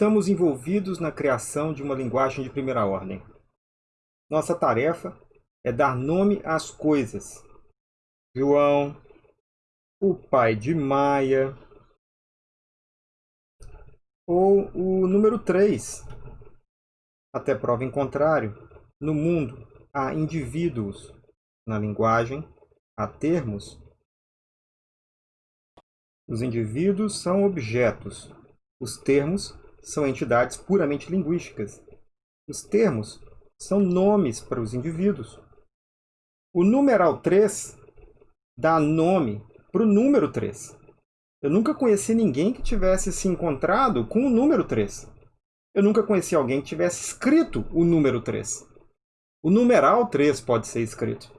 Estamos envolvidos na criação de uma linguagem de primeira ordem. Nossa tarefa é dar nome às coisas. João, o pai de Maia, ou o número 3. Até prova em contrário, no mundo há indivíduos, na linguagem há termos. Os indivíduos são objetos, os termos são entidades puramente linguísticas. Os termos são nomes para os indivíduos. O numeral 3 dá nome para o número 3. Eu nunca conheci ninguém que tivesse se encontrado com o número 3. Eu nunca conheci alguém que tivesse escrito o número 3. O numeral 3 pode ser escrito.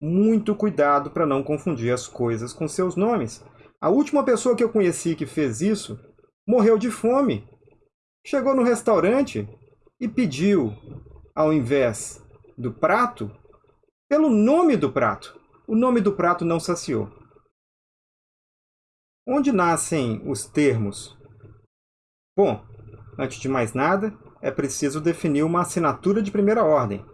Muito cuidado para não confundir as coisas com seus nomes. A última pessoa que eu conheci que fez isso morreu de fome. Chegou no restaurante e pediu, ao invés do prato, pelo nome do prato. O nome do prato não saciou. Onde nascem os termos? Bom, antes de mais nada, é preciso definir uma assinatura de primeira ordem,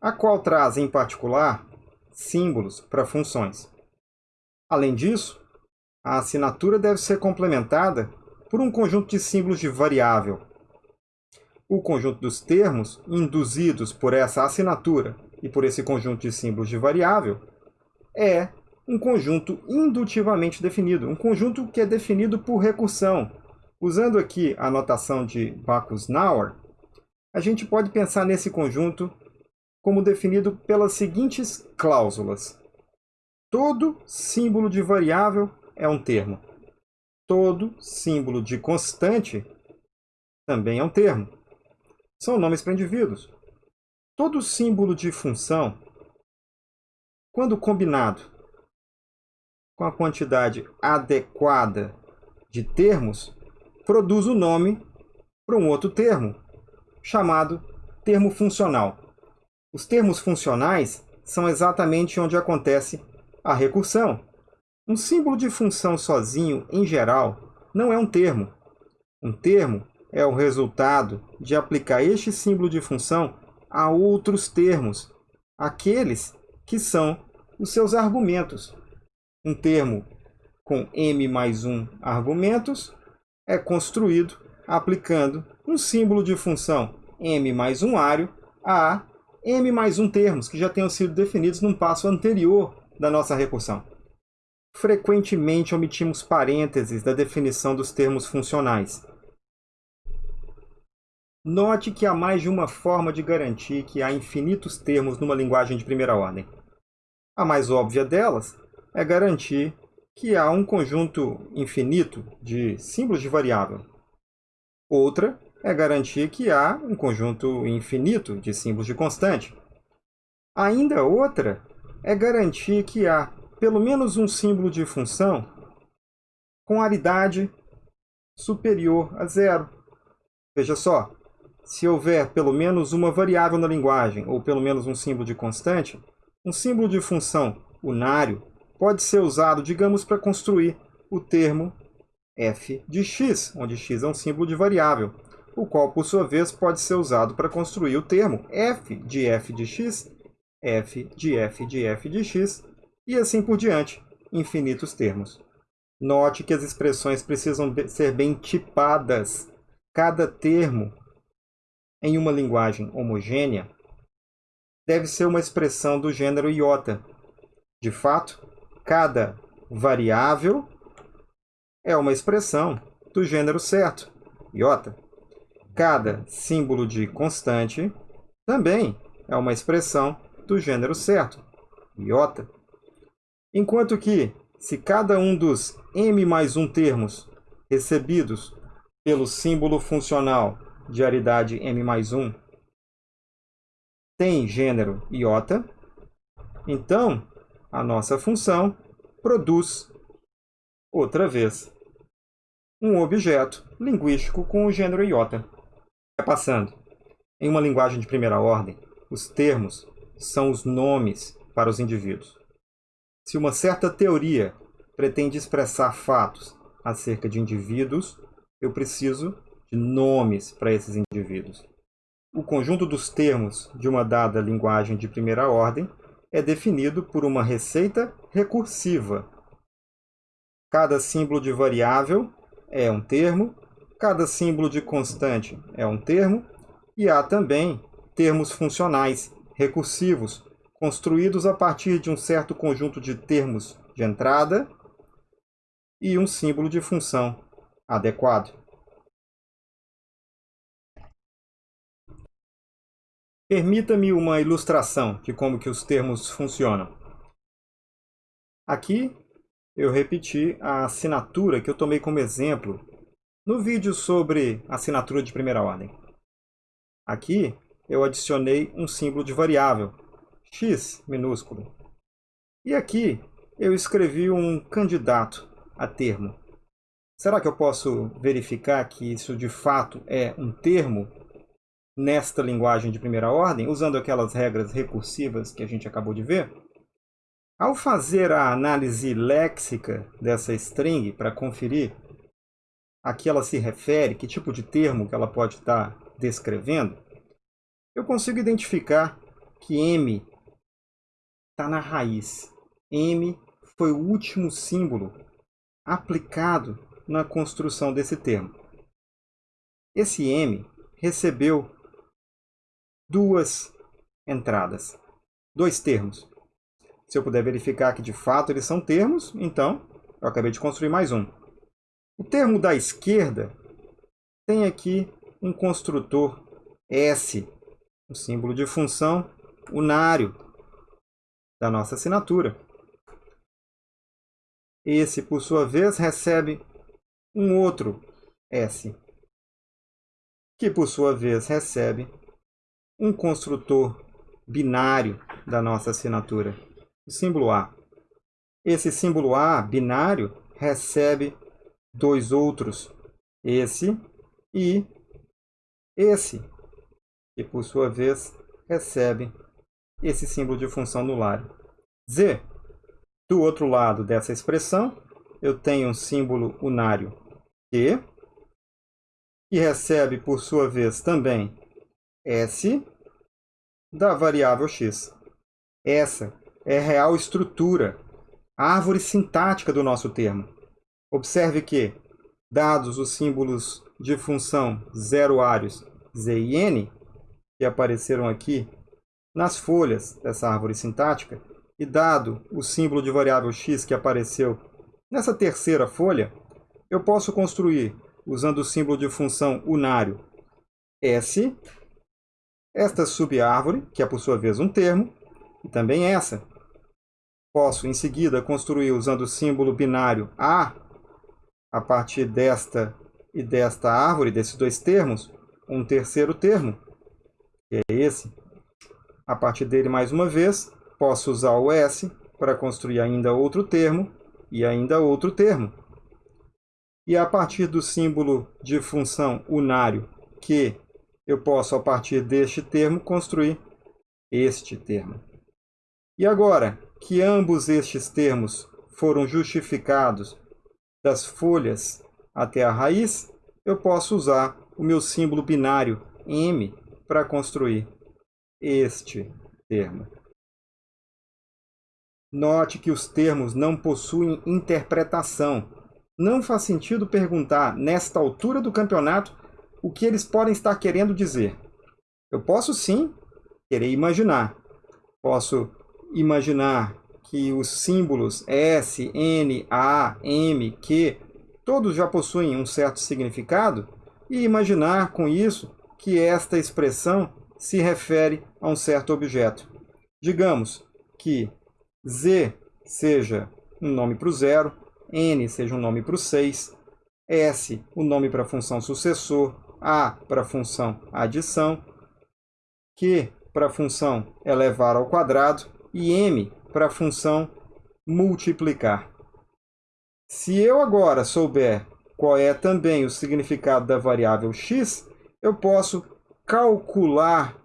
a qual traz, em particular, símbolos para funções. Além disso, a assinatura deve ser complementada por um conjunto de símbolos de variável. O conjunto dos termos induzidos por essa assinatura e por esse conjunto de símbolos de variável é um conjunto indutivamente definido, um conjunto que é definido por recursão. Usando aqui a notação de Backus-Naur, a gente pode pensar nesse conjunto como definido pelas seguintes cláusulas. Todo símbolo de variável é um termo. Todo símbolo de constante também é um termo. São nomes para indivíduos. Todo símbolo de função, quando combinado com a quantidade adequada de termos, produz o nome para um outro termo, chamado termo funcional. Os termos funcionais são exatamente onde acontece a recursão. Um símbolo de função sozinho, em geral, não é um termo. Um termo é o resultado de aplicar este símbolo de função a outros termos, aqueles que são os seus argumentos. Um termo com m mais 1 argumentos é construído aplicando um símbolo de função m mais 1 ário a m mais 1 termos que já tenham sido definidos num passo anterior da nossa recursão. Frequentemente omitimos parênteses da definição dos termos funcionais. Note que há mais de uma forma de garantir que há infinitos termos numa linguagem de primeira ordem. A mais óbvia delas é garantir que há um conjunto infinito de símbolos de variável. Outra é garantir que há um conjunto infinito de símbolos de constante. Ainda outra é garantir que há pelo menos um símbolo de função com aridade superior a zero. Veja só, se houver pelo menos uma variável na linguagem, ou pelo menos um símbolo de constante, um símbolo de função unário pode ser usado, digamos, para construir o termo f de x, onde x é um símbolo de variável, o qual, por sua vez, pode ser usado para construir o termo f de f de x, f de f de f de x, e assim por diante, infinitos termos. Note que as expressões precisam ser bem tipadas. Cada termo em uma linguagem homogênea deve ser uma expressão do gênero iota. De fato, Cada variável é uma expressão do gênero certo, iota. Cada símbolo de constante também é uma expressão do gênero certo, iota. Enquanto que, se cada um dos m mais 1 termos recebidos pelo símbolo funcional de aridade m mais 1 tem gênero iota, então a nossa função produz, outra vez, um objeto linguístico com o gênero iota. Passando, em uma linguagem de primeira ordem, os termos são os nomes para os indivíduos. Se uma certa teoria pretende expressar fatos acerca de indivíduos, eu preciso de nomes para esses indivíduos. O conjunto dos termos de uma dada linguagem de primeira ordem é definido por uma receita recursiva. Cada símbolo de variável é um termo, cada símbolo de constante é um termo, e há também termos funcionais, recursivos, construídos a partir de um certo conjunto de termos de entrada e um símbolo de função adequado. Permita-me uma ilustração de como que os termos funcionam. Aqui eu repeti a assinatura que eu tomei como exemplo no vídeo sobre assinatura de primeira ordem. Aqui eu adicionei um símbolo de variável, x minúsculo. E aqui eu escrevi um candidato a termo. Será que eu posso verificar que isso de fato é um termo nesta linguagem de primeira ordem, usando aquelas regras recursivas que a gente acabou de ver? Ao fazer a análise léxica dessa string para conferir a que ela se refere, que tipo de termo que ela pode estar descrevendo, eu consigo identificar que M está na raiz. M foi o último símbolo aplicado na construção desse termo. Esse M recebeu duas entradas, dois termos. Se eu puder verificar que de fato eles são termos, então eu acabei de construir mais um. O termo da esquerda tem aqui um construtor S, um símbolo de função unário da nossa assinatura. Esse, por sua vez, recebe um outro S, que por sua vez recebe um construtor binário da nossa assinatura, o símbolo A. Esse símbolo A binário recebe dois outros, esse e esse, que por sua vez recebe esse símbolo de função nulário. Z do outro lado dessa expressão, eu tenho um símbolo unário Q, que recebe, por sua vez, também S da variável x. Essa é a real estrutura, a árvore sintática do nosso termo. Observe que, dados os símbolos de função zeroários z e n, que apareceram aqui nas folhas dessa árvore sintática, e dado o símbolo de variável x que apareceu nessa terceira folha, eu posso construir, usando o símbolo de função unário S, esta subárvore, que é por sua vez um termo, e também essa. Posso, em seguida, construir, usando o símbolo binário A, a partir desta e desta árvore, desses dois termos, um terceiro termo, que é esse. A partir dele, mais uma vez, posso usar o S para construir ainda outro termo e ainda outro termo. E a partir do símbolo de função unário que eu posso, a partir deste termo, construir este termo. E agora que ambos estes termos foram justificados das folhas até a raiz, eu posso usar o meu símbolo binário M para construir este termo. Note que os termos não possuem interpretação. Não faz sentido perguntar, nesta altura do campeonato, o que eles podem estar querendo dizer. Eu posso sim querer imaginar. Posso imaginar que os símbolos S, N, A, M, Q, todos já possuem um certo significado e imaginar com isso que esta expressão se refere a um certo objeto. Digamos que Z seja um nome para o zero, N seja um nome para o 6, S o nome para a função sucessor, A para a função adição, Q para a função elevar ao quadrado e M para a função multiplicar. Se eu agora souber qual é também o significado da variável x, eu posso calcular,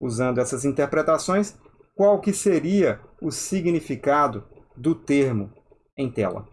usando essas interpretações, qual que seria o significado do termo em tela.